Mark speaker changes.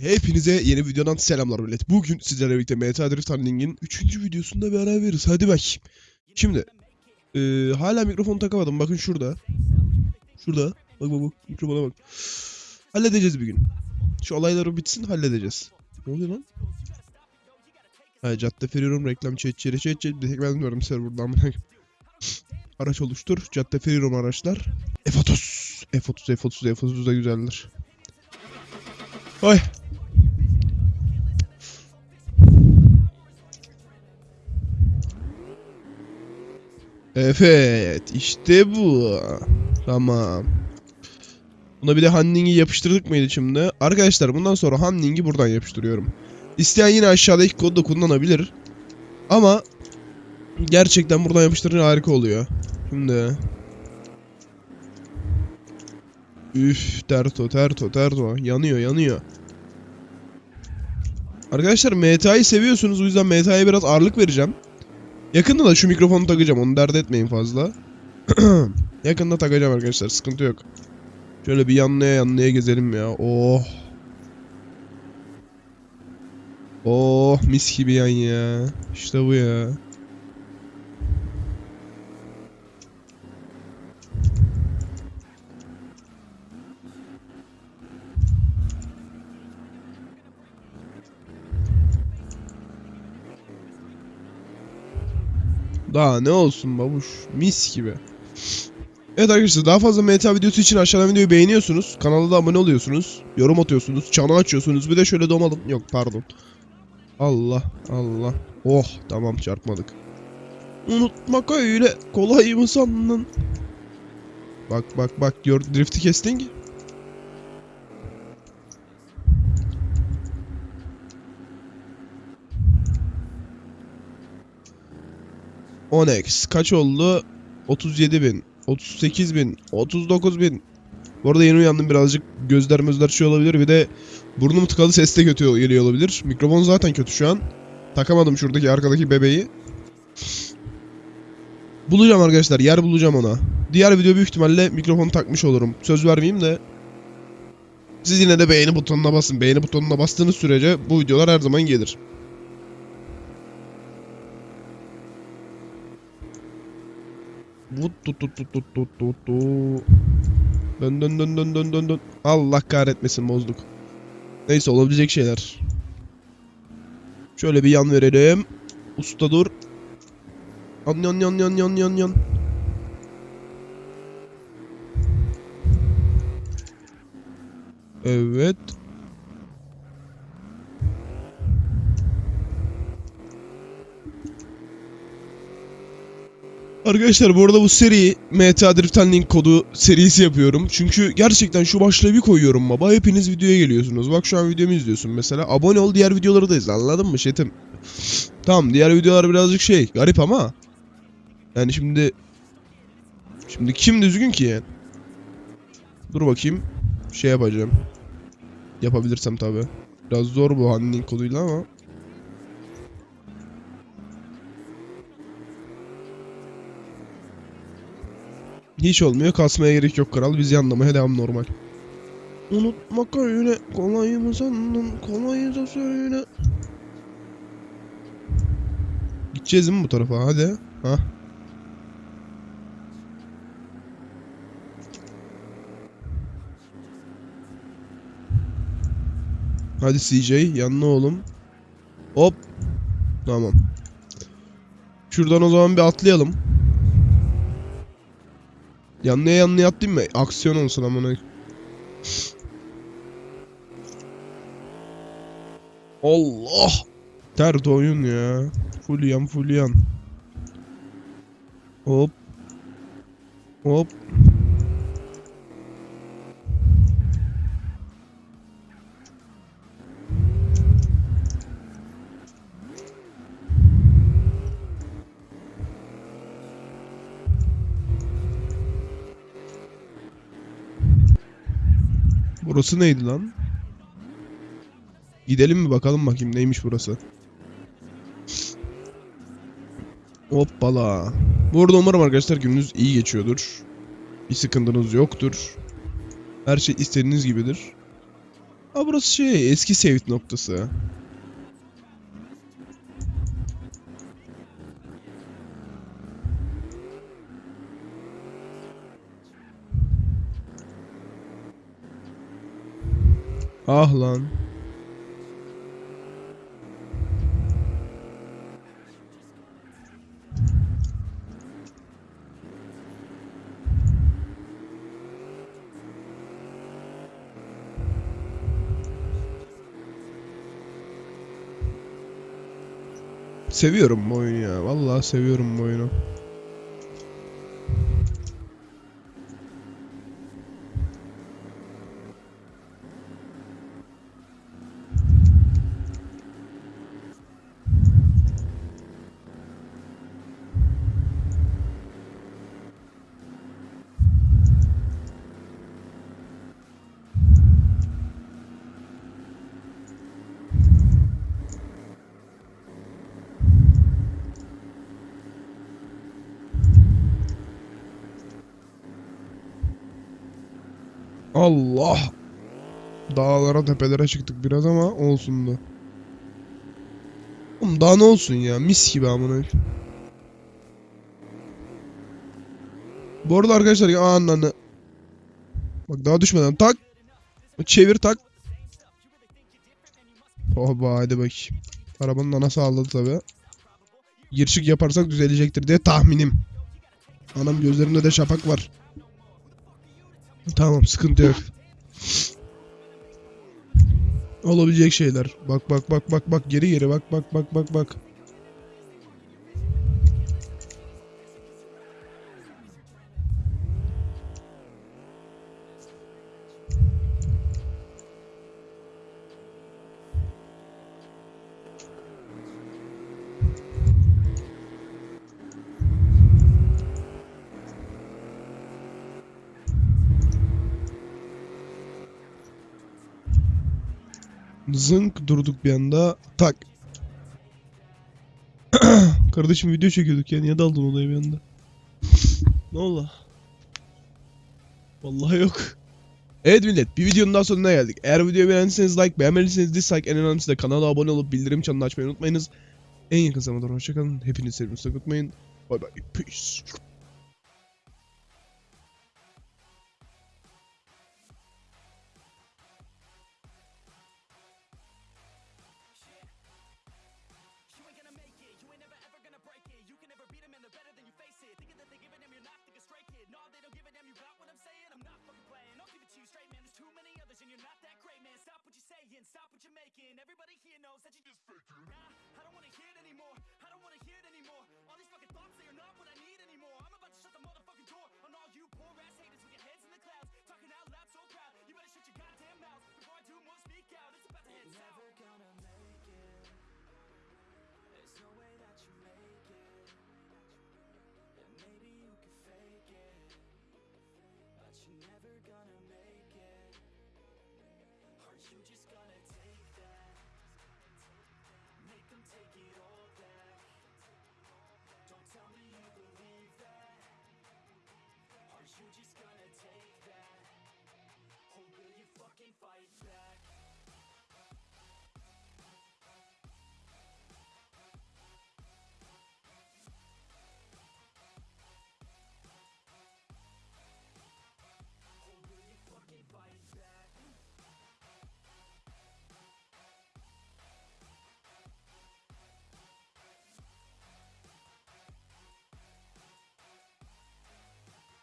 Speaker 1: Hepinize yeni videodan selamlar millet. Bugün sizlerle birlikte Meta Drift Handling'in 3. videosunda beraberiz. Hadi bak. Şimdi eee, hala mikrofonu takamadım. Bakın şurada. Şurada. Bak bak bak. Mikrofona bak. Halledeceğiz bir gün. Şu olayları bitsin halledeceğiz. Ne oluyor lan? Ha, cadde Ferio'nun reklam çet çet çet çet. Bir tek ben bilmiyorum serverdan. Araç oluştur. Cadde Ferio'nun araçlar. F30. F30, F30, F30 da güzeldir. Ay. Evet, işte bu. Tamam. Buna bir de Hanning'i yapıştırdık mıydı şimdi? Arkadaşlar bundan sonra Hanning'i buradan yapıştırıyorum. İsteyen yine aşağıdaki kodu da kullanabilir. Ama gerçekten buradan yapıştırınca harika oluyor. Şimdi Üf, terto, terto, terto. Yanıyor, yanıyor. Arkadaşlar MTA'yı seviyorsunuz. O yüzden MTA'ya biraz ağırlık vereceğim. Yakında da şu mikrofonu takacağım. Onu dert etmeyin fazla. Yakında takacağım arkadaşlar. Sıkıntı yok. Şöyle bir yanlaya yanlaya gezelim ya. Oh. Oh mis gibi yan ya. İşte bu ya. Daha ne olsun babuş. Mis gibi. Evet arkadaşlar daha fazla meta videosu için aşağıdan videoyu beğeniyorsunuz. Kanala da abone oluyorsunuz. Yorum atıyorsunuz. Çanı açıyorsunuz. Bir de şöyle domalım. Yok pardon. Allah Allah. Oh tamam çarpmadık. Unutmak öyle kolay mı sandın? Bak bak bak gör drift'i kestin ki. Onex kaç oldu? 37 bin, 38 bin, 39 bin. Bu arada yeni uyandım birazcık gözler mözler şey olabilir. Bir de burnum tıkalı ses de kötü geliyor olabilir. Mikrofon zaten kötü şu an. Takamadım şuradaki arkadaki bebeği. Bulacağım arkadaşlar yer bulacağım ona. Diğer video büyük ihtimalle mikrofonu takmış olurum. Söz vermeyeyim de. Siz yine de beğeni butonuna basın. Beğeni butonuna bastığınız sürece bu videolar her zaman gelir. Vut tut tut tut tut tut tut tut. Dön dön dön dön dön dön dön. Allah kahretmesin bozduk. Neyse olabilecek şeyler. Şöyle bir yan verelim. Usta dur. Yan yan yan yan yan yan yan. Evet. Arkadaşlar bu arada bu seri MTA Drift Handling kodu serisi yapıyorum. Çünkü gerçekten şu başlığı bir koyuyorum baba. Hepiniz videoya geliyorsunuz. Bak şu an videomu izliyorsun mesela. Abone ol diğer videoları da izle anladın mı Şetim? Tamam diğer videolar birazcık şey garip ama. Yani şimdi... Şimdi kim düzgün ki yani? Dur bakayım. Şey yapacağım. Yapabilirsem tabi. Biraz zor bu handling koduyla ama. Hiç olmuyor. Kasmaya gerek yok kral. Biz yanlamaya devam normal. Unutmak öyle kolay mı sandın? Kolay da söyle. Gideceğiz mi bu tarafa? Hadi. Ha. Hadi CJ yanına oğlum. Hop. Tamam. Şuradan o zaman bir atlayalım. Yanlıya yanlıya atlayayım mı? Aksiyon olsun amına. Allah! Tert oyun ya. Full yan. Hop. Hop. Burası neydi lan? Gidelim mi bakalım bakayım neymiş burası. Hoppala. Bu arada umarım arkadaşlar gününüz iyi geçiyordur. Bir sıkıntınız yoktur. Her şey istediğiniz gibidir. Ha burası şey eski save noktası. Ah lan. Seviyorum bu oyunu ya. Vallahi seviyorum bu oyunu. Allah. Dağlara tepelere çıktık biraz ama olsun da. Oğlum daha ne olsun ya mis gibi amına. Bu arada arkadaşlar ya ananı. Bak daha düşmeden tak. Çevir tak. Oba hadi bakayım. Arabanın anası ağladı tabi. Girişik yaparsak düzelecektir diye tahminim. Anam gözlerinde de şapak var. Tamam sıkıntı yok. Olabilecek şeyler. Bak bak bak bak bak geri geri bak bak bak bak bak. Zınk durduk bir anda. Tak. Kardeşim video çekiyorduk ya. Niye daldın olaya bir anda? ne oldu? Vallahi yok. Evet millet bir videonun daha sonuna geldik. Eğer videoyu beğendiyseniz like, beğenmediyseniz dislike, en önemlisi de kanala abone olup bildirim çanını açmayı unutmayınız. En yakın zamanda hoşçakalın. Hepinizi sevdiğinizi unutmayın. Bye bye. Peace.
Speaker 2: Making. Everybody here knows that you just faking. Nah, I don't wanna hear it anymore. I don't wanna hear it anymore. All these fucking thoughts, they are not what I